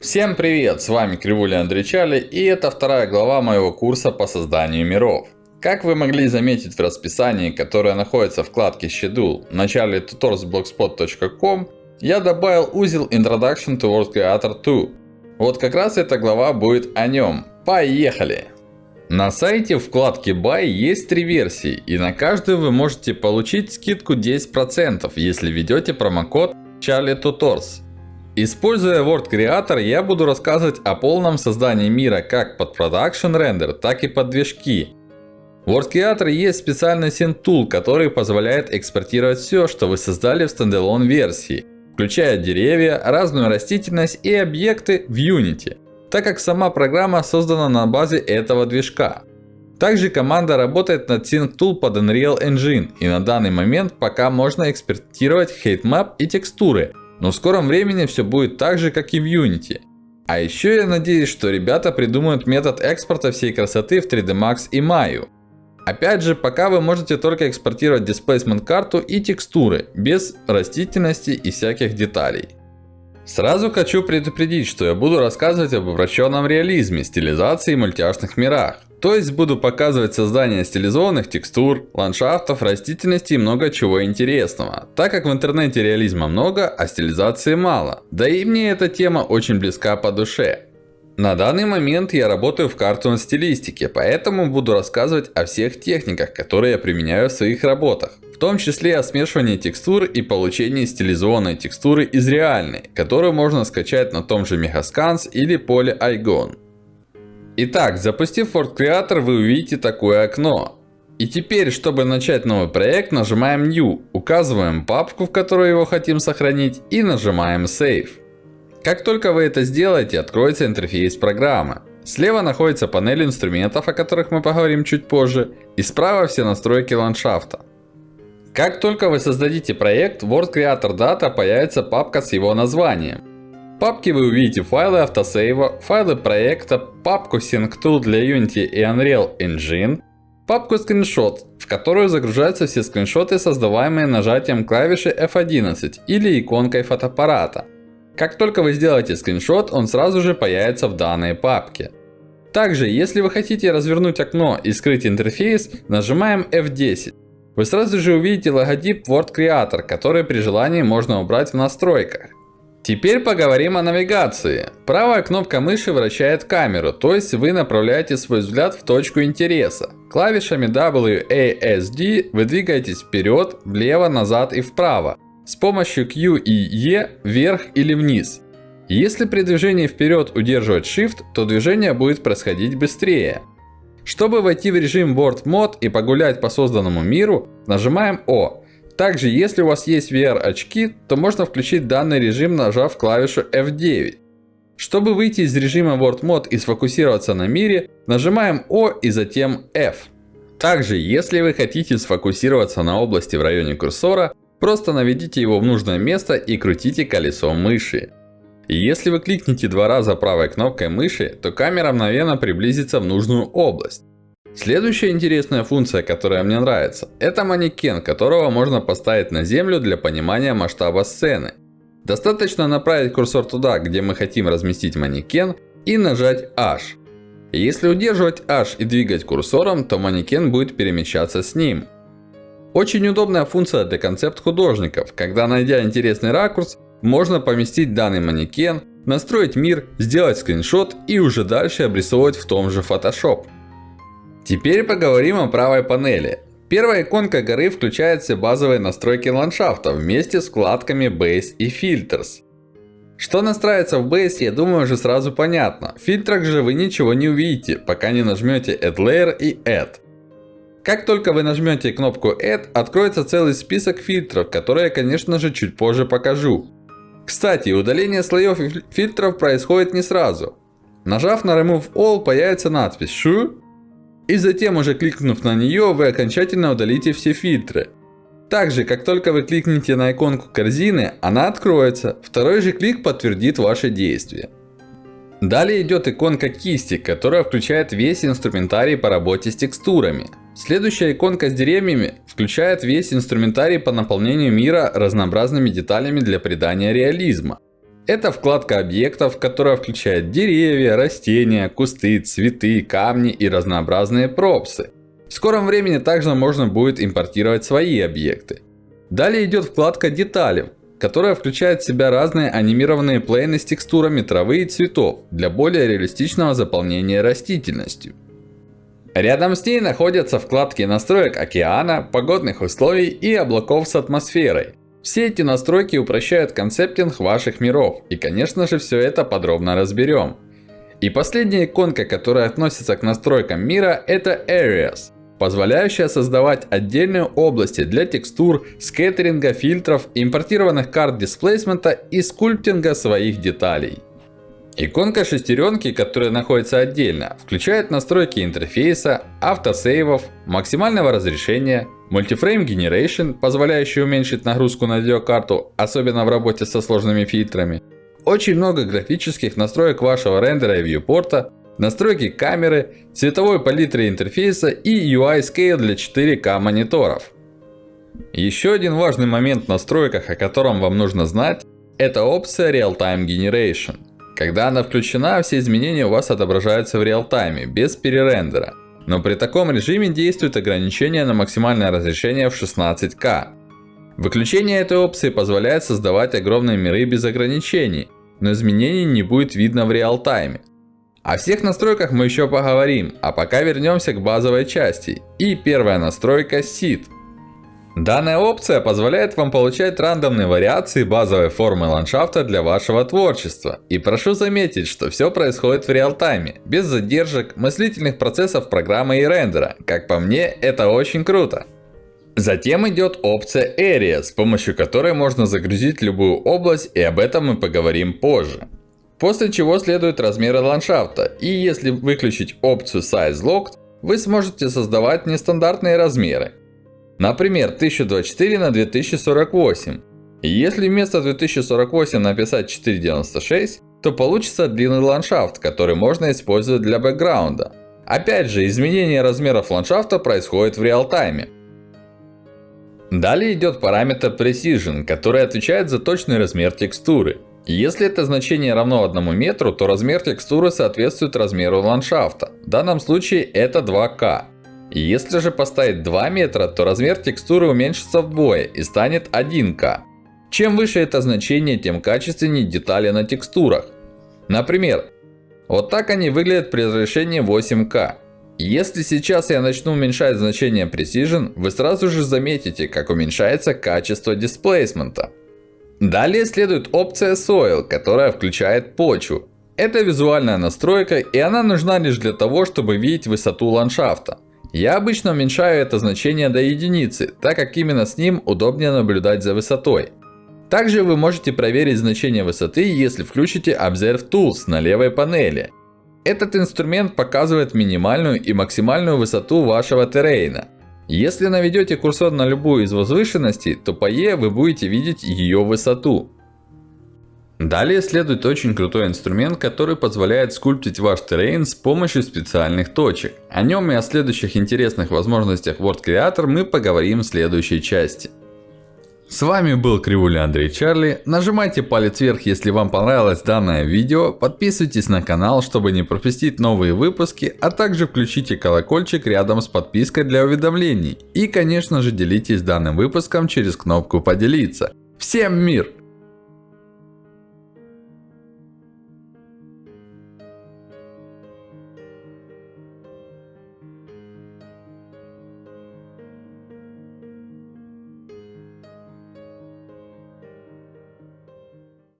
Всем привет, с вами Кривуля Андричали и это вторая глава моего курса по созданию миров. Как вы могли заметить в расписании, которое находится в вкладке Schedule в начале tutorsblogspot.com, я добавил узел Introduction to World Creator 2. Вот как раз эта глава будет о нем. Поехали! На сайте в вкладке Buy есть три версии, и на каждую вы можете получить скидку 10%, если введете промокод Charlie Tutors. Используя Word Creator, я буду рассказывать о полном создании мира как под Production Render, так и под движки. В Word Creator есть специальный Synth Tool, который позволяет экспортировать все, что вы создали в стендалон версии, включая деревья, разную растительность и объекты в Unity так как сама программа создана на базе этого движка. Также команда работает над SyncTool под Unreal Engine. И на данный момент пока можно экспортировать heightmap и текстуры. Но в скором времени все будет так же, как и в Unity. А еще я надеюсь, что ребята придумают метод экспорта всей красоты в 3D Max и Maya. Опять же, пока вы можете только экспортировать Displacement карту и текстуры, без растительности и всяких деталей. Сразу хочу предупредить, что я буду рассказывать об упрощенном реализме, стилизации и мультяшных мирах. То есть буду показывать создание стилизованных текстур, ландшафтов, растительности и много чего интересного. Так как в интернете реализма много, а стилизации мало. Да и мне эта тема очень близка по душе. На данный момент я работаю в картон стилистике, поэтому буду рассказывать о всех техниках, которые я применяю в своих работах. В том числе о смешивании текстур и получении стилизованной текстуры из реальной, которую можно скачать на том же Megascans или поле iGone. Итак, запустив Word Creator, вы увидите такое окно. И теперь, чтобы начать новый проект, нажимаем New, указываем папку, в которой его хотим сохранить, и нажимаем Save. Как только вы это сделаете, откроется интерфейс программы. Слева находится панель инструментов, о которых мы поговорим чуть позже, и справа все настройки ландшафта. Как только вы создадите проект, Word Creator Data появится папка с его названием. В папке вы увидите файлы автосейва, файлы проекта, папку SyncTool для Unity и Unreal Engine, папку скриншот, в которую загружаются все скриншоты, создаваемые нажатием клавиши F11 или иконкой фотоаппарата. Как только вы сделаете скриншот, он сразу же появится в данной папке. Также, если вы хотите развернуть окно и скрыть интерфейс, нажимаем F10. Вы сразу же увидите логотип Word Creator, который при желании можно убрать в настройках. Теперь поговорим о навигации. Правая кнопка мыши вращает камеру, то есть вы направляете свой взгляд в точку интереса. Клавишами WASD вы двигаетесь вперед, влево, назад и вправо. С помощью Q и E вверх или вниз. Если при движении вперед удерживать Shift, то движение будет происходить быстрее. Чтобы войти в режим World Mode и погулять по созданному миру, нажимаем O. Также, если у вас есть VR очки, то можно включить данный режим, нажав клавишу F9. Чтобы выйти из режима World Mode и сфокусироваться на мире, нажимаем O и затем F. Также, если вы хотите сфокусироваться на области в районе курсора, просто наведите его в нужное место и крутите колесом мыши. И если вы кликните два раза правой кнопкой мыши, то камера мгновенно приблизится в нужную область. Следующая интересная функция, которая мне нравится, это манекен, которого можно поставить на землю для понимания масштаба сцены. Достаточно направить курсор туда, где мы хотим разместить манекен и нажать H. если удерживать H и двигать курсором, то манекен будет перемещаться с ним. Очень удобная функция для концепт-художников, когда найдя интересный ракурс, можно поместить данный манекен, настроить мир, сделать скриншот и уже дальше обрисовывать в том же Photoshop. Теперь поговорим о правой панели. Первая иконка горы включает все базовые настройки ландшафта вместе с вкладками Base и Filters. Что настраивается в Base, я думаю уже сразу понятно. В фильтрах же вы ничего не увидите, пока не нажмете Add Layer и Add. Как только вы нажмете кнопку Add, откроется целый список фильтров, которые я конечно же чуть позже покажу. Кстати, удаление слоев и фильтров происходит не сразу. Нажав на Remove All, появится надпись Shoe. И затем, уже кликнув на нее, вы окончательно удалите все фильтры. Также, как только вы кликнете на иконку корзины, она откроется. Второй же клик подтвердит ваше действие. Далее идет иконка кисти, которая включает весь инструментарий по работе с текстурами. Следующая иконка с деревьями включает весь инструментарий по наполнению мира разнообразными деталями для придания реализма. Это вкладка объектов, которая включает деревья, растения, кусты, цветы, камни и разнообразные пропсы. В скором времени также можно будет импортировать свои объекты. Далее идет вкладка детали, которая включает в себя разные анимированные плейны с текстурами травы и цветов для более реалистичного заполнения растительностью. Рядом с ней находятся вкладки настроек океана, погодных условий и облаков с атмосферой. Все эти настройки упрощают концептинг ваших миров. И конечно же все это подробно разберем. И последняя иконка, которая относится к настройкам мира, это Areas позволяющая создавать отдельные области для текстур, скеттеринга, фильтров, импортированных карт дисплейсмента и скульптинга своих деталей. Иконка шестеренки, которая находится отдельно, включает настройки интерфейса, автосейвов, максимального разрешения, Multiframe Generation, позволяющий уменьшить нагрузку на видеокарту, особенно в работе со сложными фильтрами. Очень много графических настроек вашего рендера и вьюпорта, настройки камеры, цветовой палитры интерфейса и UI Scale для 4К мониторов. Еще один важный момент в настройках, о котором вам нужно знать, это опция Real Time Generation. Когда она включена, все изменения у вас отображаются в реал-тайме, без перерендера. Но при таком режиме действует ограничение на максимальное разрешение в 16К. Выключение этой опции позволяет создавать огромные миры без ограничений, но изменений не будет видно в реал-тайме. О всех настройках мы еще поговорим, а пока вернемся к базовой части. И первая настройка Seed. Данная опция позволяет вам получать рандомные вариации базовой формы ландшафта для вашего творчества. И прошу заметить, что все происходит в реал-тайме, без задержек, мыслительных процессов программы и рендера. Как по мне, это очень круто. Затем идет опция Area, с помощью которой можно загрузить любую область, и об этом мы поговорим позже. После чего следуют размеры ландшафта. И если выключить опцию Size Locked, вы сможете создавать нестандартные размеры. Например, 1024 на 2048. И если вместо 2048 написать 496, то получится длинный ландшафт, который можно использовать для бэкграунда. Опять же, изменение размеров ландшафта происходит в реал-тайме. Далее идет параметр Precision, который отвечает за точный размер текстуры. Если это значение равно 1 метру, то размер текстуры соответствует размеру ландшафта. В данном случае это 2К. Если же поставить 2 метра, то размер текстуры уменьшится вдвое и станет 1К. Чем выше это значение, тем качественнее детали на текстурах. Например, вот так они выглядят при разрешении 8К. Если сейчас я начну уменьшать значение Precision, вы сразу же заметите, как уменьшается качество дисплейсмента. Далее следует опция Soil, которая включает почву. Это визуальная настройка, и она нужна лишь для того, чтобы видеть высоту ландшафта. Я обычно уменьшаю это значение до единицы, так как именно с ним удобнее наблюдать за высотой. Также вы можете проверить значение высоты, если включите Observe Tools на левой панели. Этот инструмент показывает минимальную и максимальную высоту вашего террейна. Если наведете курсор на любую из возвышенностей, то по E вы будете видеть ее высоту. Далее следует очень крутой инструмент, который позволяет скульптить ваш террейн с помощью специальных точек. О нем и о следующих интересных возможностях World Creator мы поговорим в следующей части. С вами был Кривуля Андрей Чарли. Нажимайте палец вверх, если вам понравилось данное видео. Подписывайтесь на канал, чтобы не пропустить новые выпуски. А также включите колокольчик рядом с подпиской для уведомлений. И конечно же делитесь данным выпуском через кнопку поделиться. Всем мир!